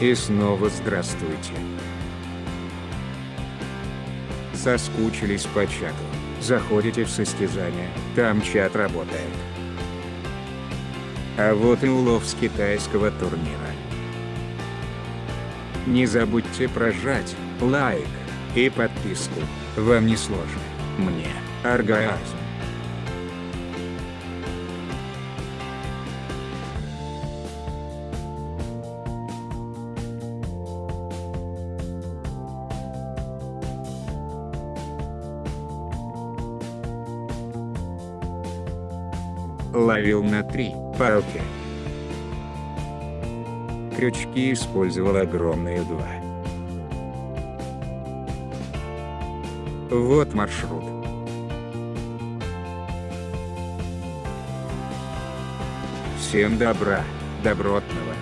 И снова здравствуйте. Соскучились по чату. Заходите в состязание, там чат работает. А вот и улов с китайского турнира. Не забудьте прожать лайк и подписку. Вам не сложно. Мне оргазм. Ловил на три палки. Крючки использовал огромные два. Вот маршрут. Всем добра, добротного.